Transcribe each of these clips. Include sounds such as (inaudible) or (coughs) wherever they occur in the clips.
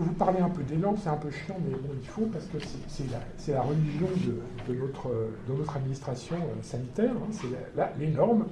vous parler un peu normes, c'est un peu chiant, mais bon, il faut, parce que c'est la, religion de, notre, administration euh, sanitaire, hein, c'est les normes,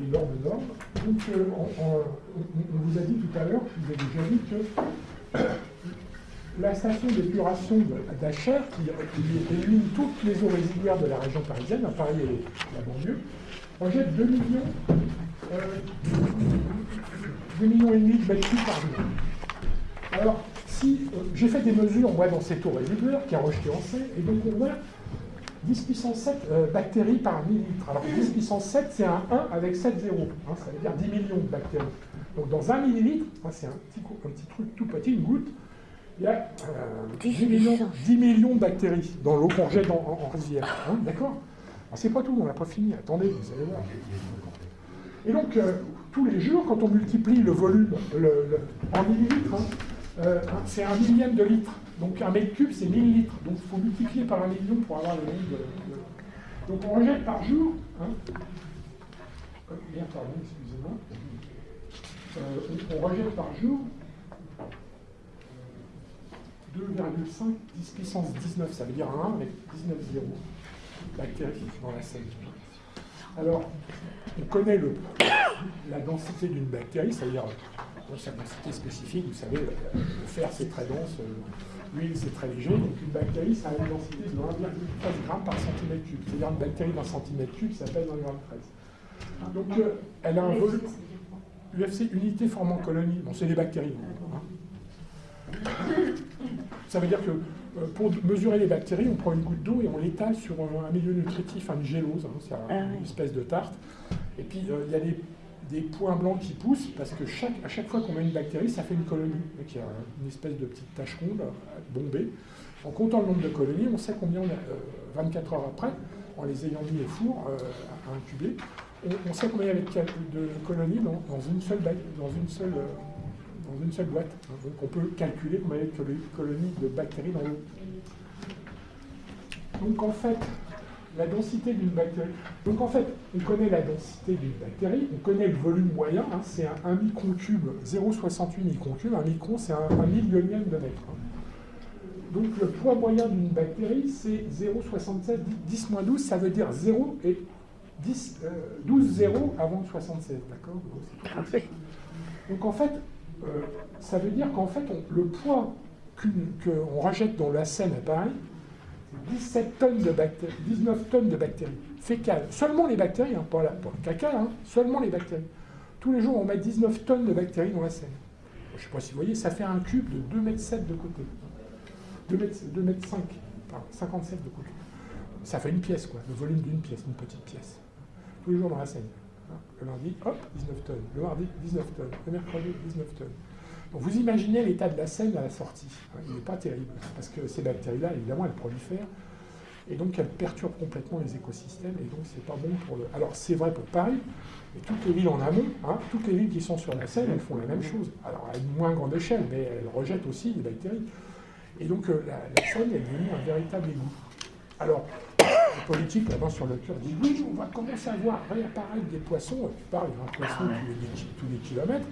les normes normes. Donc, euh, on, vous a dit tout à l'heure, je vous ai déjà dit que (coughs) la station d'épuration d'Acher, qui, élimine toutes les eaux résiduaires de la région parisienne, à Paris et la banlieue, rejette 2 millions, euh, 2 millions et demi de mètres par jour. Alors, si euh, j'ai fait des mesures, moi, dans cette eau résiduaire qui a rejeté en C, et donc on voit 10 puissance 7 euh, bactéries par millilitre. Alors 10 puissance 7, c'est un 1 avec 7 zéros. Hein, ça veut dire 10 millions de bactéries. Donc dans un millilitre, c'est un petit, un petit truc tout petit, une goutte, il y a 10, euh, millions, 10, millions, de bactéries dans l'eau qu'on jette en, en, rivière. Hein, D'accord? C'est pas tout, on n'a pas fini. Attendez, vous allez voir. Et donc, tous les jours, quand on multiplie le volume en millilitres, hein, euh, c'est un millième de litre. Donc un mètre cube, c'est 1000 litres. Donc il faut multiplier par un million pour avoir le nombre de, Donc on rejette par jour. Hein, euh, pardon, excusez-moi. Euh, on, rejette par jour 2,5 10 puissance 19, ça veut dire 1 avec 19 zéros bactéries dans la Seine. Alors, on connaît la densité d'une bactérie, c'est-à-dire sa densité spécifique, vous savez, le fer c'est très dense, euh, l'huile c'est très léger, donc une bactérie ça a une densité de 1,13 g par centimètre cube, c'est-à-dire une bactérie d'un centimètre cube s'appelle 1,13 Donc euh, elle a un volume, UFC, unité formant colonie, bon c'est des bactéries. Hein. Ça veut dire que euh, pour mesurer les bactéries, on prend une goutte d'eau et on l'étale sur un milieu nutritif, une gélose, hein, c'est ah une espèce de tarte. Et puis il y a des des points blancs qui poussent, parce que chaque, à chaque fois qu'on met une bactérie, ça fait une colonie. Donc il y a une espèce de petite tache ronde bombée. En comptant le nombre de colonies, on sait combien, 24 euh, heures après, en les ayant mis au four euh, à incuber, on, sait combien il y avait de colonies dans, une seule, dans, une seule, euh, dans une seule boîte. Donc on peut calculer combien il y avait de colonies de bactéries dans l'eau. Donc en fait, la densité d'une bactérie. Donc en fait, on connaît la densité d'une bactérie, on connaît le volume moyen, hein, c'est un, 1 micron cube, 0,68 micron cube, un micron c'est un, millionième de mètre. Hein. Donc le poids moyen d'une bactérie, c'est 0,76, 10 moins 12, ça veut dire 0 et 10, 12 0 avant 76, d'accord Donc en fait, euh, ça veut dire qu'en fait, le poids qu'on rejette dans la Seine à Paris, 17 tonnes de bactéries, 19 tonnes de bactéries fécales. Seulement les bactéries, hein, pas, le caca, hein, seulement les bactéries. Tous les jours, on met 19 tonnes de bactéries dans la Seine. Je ne sais pas si vous voyez, ça fait un cube de 2 mètres 7 de côté. 2 mètres, 2 mètres 5, 57 de côté. Ça fait une pièce, quoi, le volume d'une pièce, une petite pièce. Tous les jours dans la Seine. Le lundi, hop, 19 tonnes. Le mardi, 19 tonnes. Le mercredi, 19 tonnes vous imaginez l'état de la Seine à la sortie. Il n'est pas terrible, parce que ces bactéries-là, évidemment, elles prolifèrent, et donc elles perturbent complètement les écosystèmes, et donc c'est pas bon pour le... Alors c'est vrai pour Paris, et toutes les villes en amont, hein, toutes les villes qui sont sur la Seine, elles font la même chose. Alors à une moins grande échelle, mais elles rejettent aussi les bactéries. Et donc euh, la, Seine est devenue un véritable égout. Alors, les politiques là-bas sur le cœur disent oui, on va commencer à voir réapparaître des poissons, tu parles d'un poisson tous les kilomètres,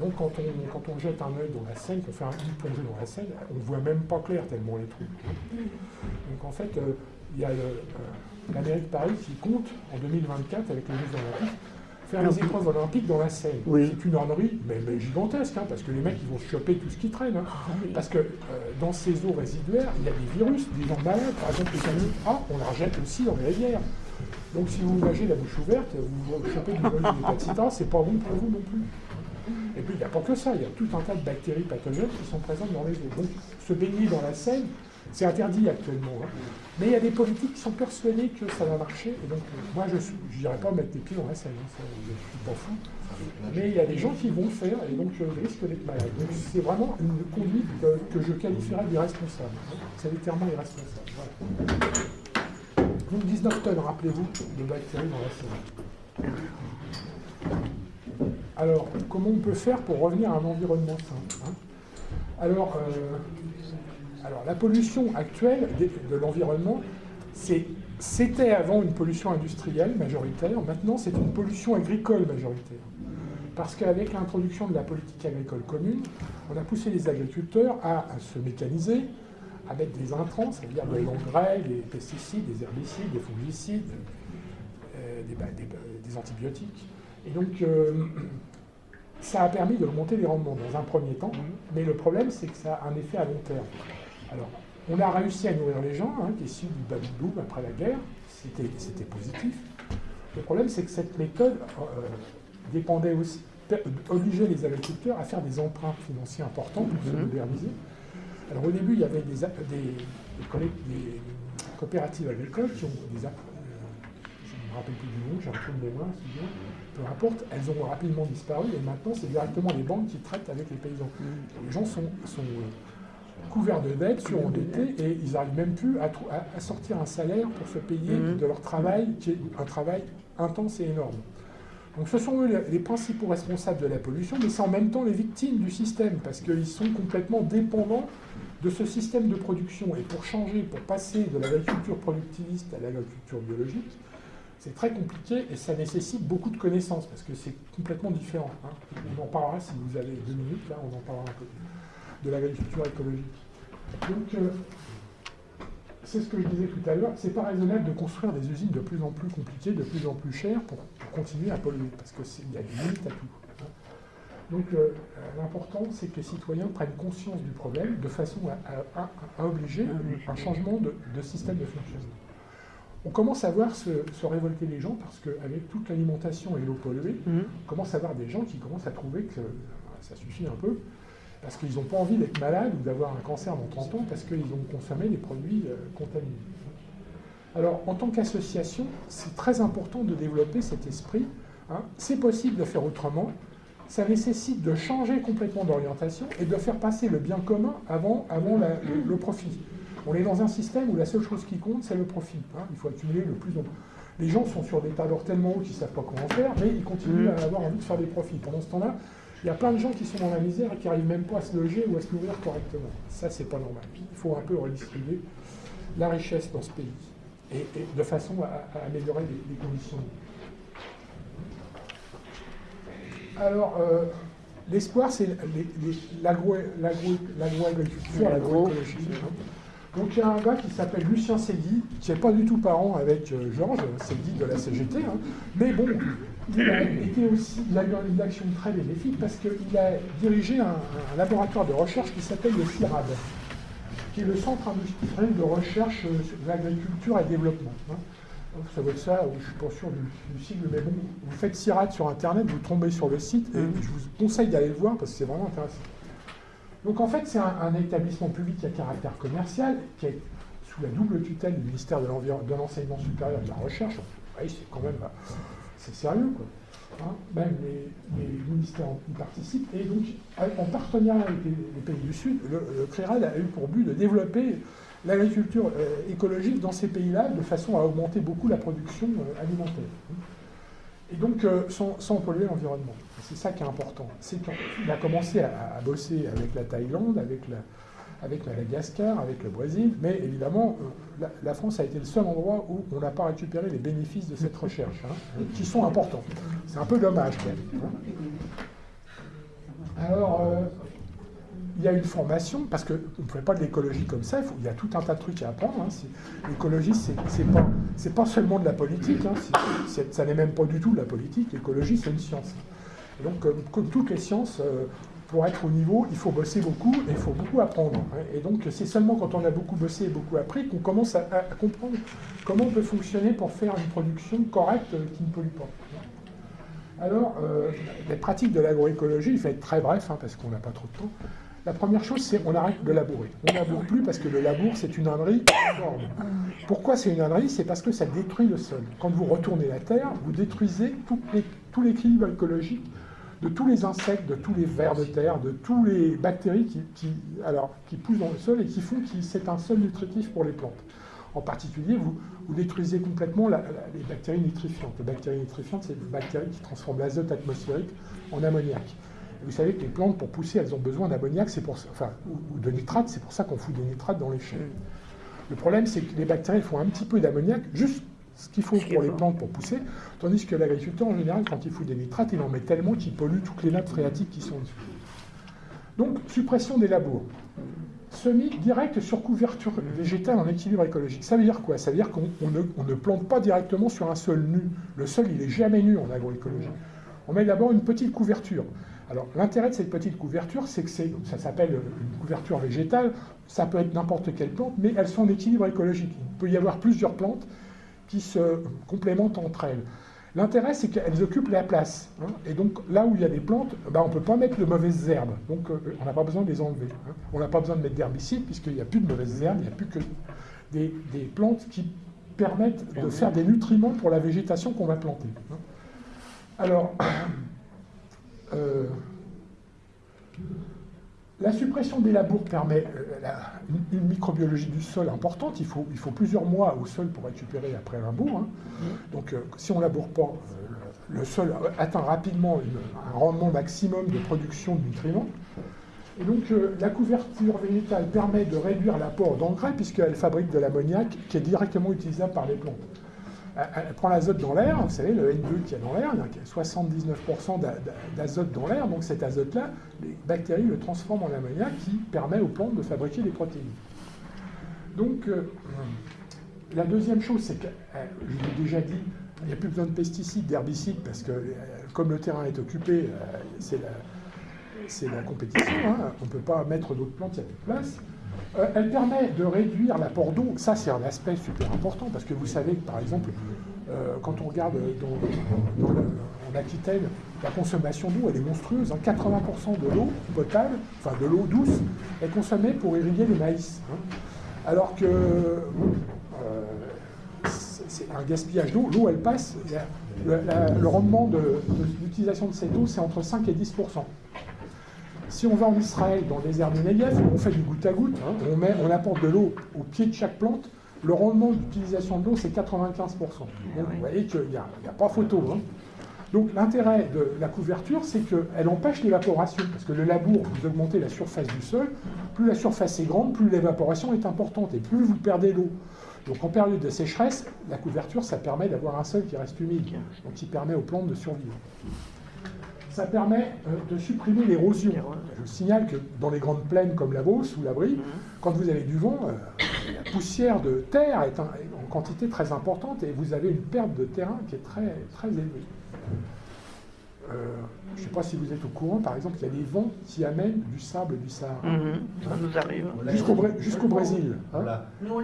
donc quand on, quand on jette un œil dans la Seine, qu'on fait une plongée dans la Seine, on ne voit même pas clair tellement les trous. Donc en fait, euh, il y a euh, la mairie de Paris qui compte, en 2024, avec les Jeux Olympiques, faire les épreuves olympiques dans la Seine. C'est une ornerie, mais, gigantesque, hein, parce que les mecs, ils vont choper tout ce qui traîne. Hein. Parce que euh, dans ces eaux résiduaires, il y a des virus, des gens malades. Par exemple, les canaux A, on la rejette aussi dans les rivières. Donc si vous nagez la bouche ouverte, vous chopez du vol de c'est pas bon pour vous non plus. Et puis il n'y a pas que ça, il y a tout un tas de bactéries pathogènes qui sont présentes dans les eaux. Donc se baigner dans la Seine, c'est interdit actuellement. Hein. Mais il y a des politiques qui sont persuadés que ça va marcher. Et donc moi je ne dirais pas mettre les pieds dans la Seine, hein, ça, je suis pas fou. Mais il y a des gens qui vont le faire et donc je risque d'être malade. Donc c'est vraiment une conduite que, je qualifierais d'irresponsable. C'est littéralement irresponsable. Donc 19 tonnes, rappelez-vous, de bactéries dans la Seine. Alors, comment on peut faire pour revenir à un environnement sain hein? Alors, euh, alors, la pollution actuelle de, l'environnement, c'était avant une pollution industrielle majoritaire, maintenant c'est une pollution agricole majoritaire. Parce qu'avec l'introduction de la politique agricole commune, on a poussé les agriculteurs à, se mécaniser, à mettre des intrants, c'est-à-dire des engrais, des pesticides, des herbicides, des fongicides, euh, bah, des, antibiotiques. Et donc, euh, ça a permis de monter les rendements dans un premier temps, mais le problème, c'est que ça a un effet à long terme. Alors, on a réussi à nourrir les gens, hein, issus du baby boom après la guerre, c'était positif. Le problème, c'est que cette méthode euh, dépendait aussi, obligeait les agriculteurs à faire des emprunts financiers importants pour se mhm. moderniser. Alors au début, il y avait des, coopératives agricoles qui ont des... Euh, je ne me rappelle plus du nom, j'ai un peu de mémoire, peu importe, elles ont rapidement disparu et maintenant c'est directement les banques qui traitent avec les paysans. Mhm. Les gens sont, euh, couverts de dettes, surendettés, et ils n'arrivent même plus à, sortir un salaire pour se payer mhm. de leur travail, qui est un travail intense et énorme. Donc ce sont eux les principaux responsables de la pollution, mais c'est en même temps les victimes du système, parce qu'ils sont complètement dépendants de ce système de production. Et pour changer, pour passer de l'agriculture productiviste à l'agriculture biologique, c'est très compliqué et ça nécessite beaucoup de connaissances, parce que c'est complètement différent. Hein. On en parlera si vous avez deux minutes, là on en parlera un peu, de l'agriculture écologique. Donc, euh, c'est ce que je disais tout à l'heure, c'est pas raisonnable de construire des usines de plus en plus compliquées, de plus en plus chères pour, continuer à polluer, parce qu'il y a des limites à tout. Hein. Donc euh, l'important, c'est que les citoyens prennent conscience du problème de façon à, obliger un changement de, système de fonctionnement. On commence à voir se, révolter les gens parce qu'avec toute l'alimentation et l'eau polluée, mmh. on commence à voir des gens qui commencent à trouver que ça suffit un peu parce qu'ils n'ont pas envie d'être malades ou d'avoir un cancer dans 30 ans parce qu'ils ont consommé des produits euh, contaminés. Alors, en tant qu'association, c'est très important de développer cet esprit. Hein. C'est possible de faire autrement. Ça nécessite de changer complètement d'orientation et de faire passer le bien commun avant, avant le, profit. On est dans un système où la seule chose qui compte, c'est le profit. Hein. Il faut accumuler le plus. Les gens sont sur des d'or tellement hauts qu'ils ne savent pas comment faire, mais ils continuent mmh. à avoir envie de faire des profits. Pendant ce temps-là, il y a plein de gens qui sont dans la misère et qui n'arrivent même pas à se loger ou à se nourrir correctement. Ça, c'est pas normal. Il faut un peu redistribuer la richesse dans ce pays et, de façon à, améliorer les, conditions. Alors, euh, l'espoir, c'est l'agroagriculture, l'agroécologie. Donc il y a un gars qui s'appelle Lucien Segui, qui n'est pas du tout parent avec euh, Georges Segui de la CGT, hein. mais bon, il a aussi, il eu une action très bénéfique parce qu'il a dirigé un, laboratoire de recherche qui s'appelle le CIRAD, qui est le Centre industriel de recherche euh, sur l'agriculture et développement. Hein. ça ça, je ne suis pas sûr du, du, sigle, mais bon, vous faites CIRAD sur Internet, vous tombez sur le site, et je vous conseille d'aller le voir parce que c'est vraiment intéressant. Donc en fait, c'est un, établissement public à caractère commercial qui est sous la double tutelle du ministère de l'Enseignement supérieur et de la Recherche. Oui, c'est quand même c'est sérieux, quoi. Hein, même les, ministères y participent. Et donc, en partenariat avec les, pays du Sud, le, le, a eu pour but de développer l'agriculture euh, écologique dans ces pays-là de façon à augmenter beaucoup la production euh, alimentaire. Et donc, euh, sans, polluer l'environnement. C'est ça qui est important. C'est qu'il a commencé à, bosser avec la Thaïlande, avec, la, avec Madagascar, avec le Brésil, mais évidemment, euh, la, France a été le seul endroit où on n'a pas récupéré les bénéfices de cette recherche, hein, qui sont importants. C'est un peu dommage, quand même. Hein. Alors, euh, il y a une formation, parce qu'on ne fait pas de l'écologie comme ça, il, y a tout un tas de trucs à apprendre. Hein. L'écologie, ce n'est pas, seulement de la politique, hein. ça n'est même pas du tout de la politique, l'écologie, c'est une science. donc, comme, toutes les sciences, euh, pour être au niveau, il faut bosser beaucoup et il faut beaucoup apprendre. Hein. Et donc, c'est seulement quand on a beaucoup bossé et beaucoup appris qu'on commence à, comprendre comment on peut fonctionner pour faire une production correcte euh, qui ne pollue pas. Alors, euh, les pratiques de l'agroécologie, il faut être très bref, parce qu'on n'a pas trop de temps. La première chose, c'est qu'on arrête de labourer. On ne laboure plus parce que le labour, c'est une ânerie. Pourquoi c'est une ânerie C'est parce que ça détruit le sol. Quand vous retournez la terre, vous détruisez tout l'équilibre écologique de tous les insectes, de tous les vers de terre, de toutes les bactéries qui, poussent dans le sol et qui font que c'est un sol nutritif pour les plantes. En particulier, vous, détruisez complètement les bactéries nitrifiantes. Les bactéries nitrifiantes, c'est des bactéries qui transforment l'azote atmosphérique en ammoniac vous savez que les plantes, pour pousser, elles ont besoin d'ammoniac, pour enfin, ou, de nitrate, c'est pour ça qu'on fout des nitrates dans les chais. Le problème, c'est que les bactéries font un petit peu d'ammoniac juste ce qu'il faut pour les plantes pour pousser, tandis que l'agriculteur, en général, quand il fout des nitrates, il en met tellement qu'il pollue toutes les nappes phréatiques qui sont dessus. Donc, suppression des labours. Semi direct sur couverture végétale en équilibre écologique. Ça veut dire quoi? Ça veut dire qu'on ne, plante pas directement sur un sol nu. Le sol, il n'est jamais nu en agroécologie. On met d'abord une petite couverture. Alors, l'intérêt de cette petite couverture, c'est que ça s'appelle une couverture végétale. Ça peut être n'importe quelle plante, mais elles sont en équilibre écologique. Il peut y avoir plusieurs plantes qui se complémentent entre elles. L'intérêt, c'est qu'elles occupent la place. Hein. et donc, là où il y a des plantes, ben, on ne peut pas mettre de mauvaises herbes. Donc, euh, on n'a pas besoin de les enlever. Hein. On n'a pas besoin de mettre d'herbicides, puisqu'il n'y a plus de mauvaises herbes, il n'y a plus que des, plantes qui permettent de faire des nutriments pour la végétation qu'on va planter. Hein. Alors, (clears throat) euh, la suppression des labours permet euh, une, microbiologie du sol importante. Il faut, plusieurs mois au sol pour récupérer après un labour. Hein. Donc, euh, si on ne laboure pas, le sol atteint rapidement un rendement maximum de production de nutriments. Et donc, la couverture végétale permet de réduire l'apport d'engrais puisqu'elle fabrique de l'ammoniac qui est directement utilisable par les plantes elle prend l'azote dans l'air, vous savez, le N2 qui est dans l'air, il y a 79% d'azote dans l'air, donc cet azote-là, les bactéries le transforment en ammoniac qui permet aux plantes de fabriquer des protéines. Donc, euh, la deuxième chose, c'est que, euh, je l'ai déjà dit, il n'y a plus besoin de pesticides, d'herbicides, parce que euh, comme le terrain est occupé, c'est la, compétition, hein. on ne peut pas mettre d'autres plantes, il n'y a plus de place. Euh, elle permet de réduire l'apport d'eau. Ça, c'est un aspect super important parce que vous savez que, par exemple, euh, quand on regarde dans, en Aquitaine, la consommation d'eau, elle est monstrueuse. 80% hein. de l'eau potable, enfin de l'eau douce, est consommée pour irriguer les maïs. Hein. Alors que euh, c'est un gaspillage d'eau. L'eau, elle passe. Le, rendement de, de l'utilisation de cette eau, c'est entre 5 et 10 si on va en Israël, dans le désert du Negev, on fait du goutte à goutte, hein, on, met, on apporte de l'eau au pied de chaque plante, le rendement d'utilisation de l'eau, c'est 95%. Donc vous voyez qu'il n'y a, pas photo. Hein. Donc l'intérêt de la couverture, c'est qu'elle empêche l'évaporation, parce que le labour, vous augmentez la surface du sol, plus la surface est grande, plus l'évaporation est importante, et plus vous perdez l'eau. Donc en période de sécheresse, la couverture, ça permet d'avoir un sol qui reste humide, donc qui permet aux plantes de survivre ça permet euh, de supprimer l'érosion. Je signale que dans les grandes plaines comme la Beauce ou la Brie, mhm. quand vous avez du vent, euh, la poussière de terre est en quantité très importante et vous avez une perte de terrain qui est très, très élevée. Euh, je ne sais pas si vous êtes au courant, par exemple, il y a des vents qui amènent du sable du Sahara. Mhm. ça nous arrive. Jusqu'au Brésil. Hein.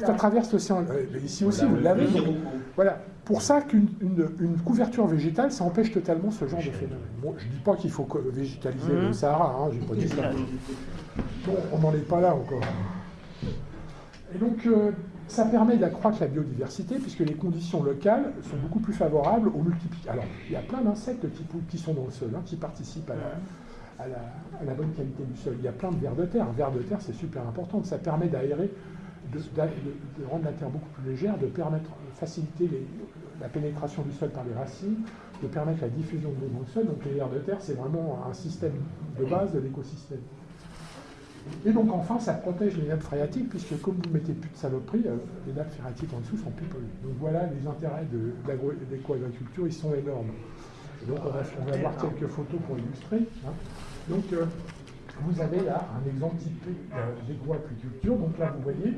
Ça traverse l'océan. ici aussi, vous l'avez. Voilà pour ça qu'une couverture végétale, ça empêche totalement ce genre de phénomène. je ne dis pas qu'il faut végétaliser le mmh. Sahara, hein, j'ai pas dit ça. Bon, on n'en est pas là encore. Et donc, euh, ça permet d'accroître la biodiversité, puisque les conditions locales sont beaucoup plus favorables aux multiplications. Alors, il y a plein d'insectes qui, sont dans le sol, hein, qui participent à la, bonne qualité du sol. Il y a plein de vers de terre. Un de terre, c'est super important. Ça permet d'aérer de, rendre la terre beaucoup plus légère, de de faciliter la pénétration du sol par les racines, de permettre la diffusion de l'eau dans le sol. Donc les vers de terre, c'est vraiment un système de base de l'écosystème. Et donc enfin, ça protège les nappes phréatiques, puisque comme vous ne mettez plus de saloperie, euh, les nappes phréatiques en dessous sont plus polluées. Donc voilà, les intérêts de, l'éco-agriculture, ils sont énormes. donc on va, voir quelques photos pour illustrer. Hein. Donc euh, vous avez là un exemple typique d'agroapiculture. Donc là, vous voyez,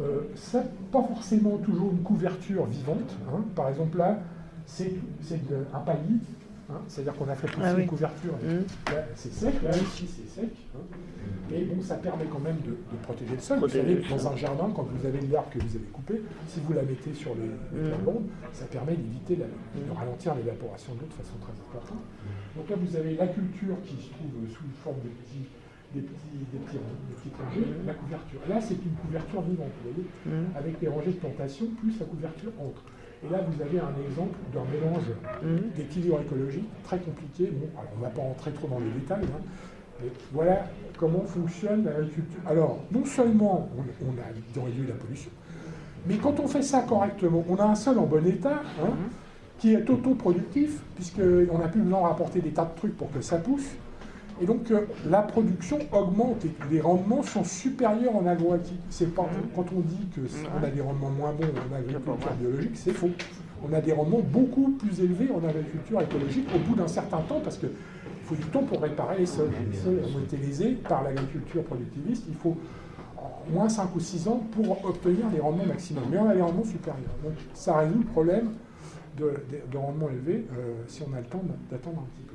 euh, c'est pas forcément toujours une couverture vivante. Hein. Par exemple, là, c'est un palier. Hein. C'est-à-dire qu'on a fait pousser ah une couverture. Mmh. C'est sec, là ici c'est sec. Hein. Mais bon, ça permet quand même de, protéger le sol. vous savez, dans un jardin, quand vous avez l'arbre que vous avez coupé, si vous la mettez sur les, les mmh. ça permet d'éviter de ralentir l'évaporation de l'eau de façon très importante. Donc là, vous avez la culture qui se trouve sous forme de petits des petits, des petits, des petits rangées, la couverture. Là, c'est une couverture vivante, vous voyez, mmh. avec les rangées de plantation, plus la couverture entre. Et là, vous avez un exemple d'un mélange mmh. d'équilibre écologique très compliqué. Bon, alors, on ne va pas rentrer trop dans les détails, hein, mais voilà comment fonctionne l'agriculture. Alors, non seulement on, a réduit la pollution, mais quand on fait ça correctement, on a un sol en bon état, hein, mmh. qui est autoproductif, puisqu'on n'a plus besoin de rapporter des tas de trucs pour que ça pousse. Et donc euh, la production augmente et les rendements sont supérieurs en agroactivité. C'est pas quand on dit que on a des rendements moins bons en agriculture biologique, c'est faux. on a des rendements beaucoup plus élevés en agriculture écologique au bout d'un certain temps, parce qu'il faut du temps pour réparer les sols. Les sols ont été lésés par l'agriculture productiviste. Il faut au moins 5 ou 6 ans pour obtenir les rendements maximums. Mais on a des rendements supérieurs. Donc ça résout le problème de, rendement élevé euh, si on a le temps d'attendre un petit peu.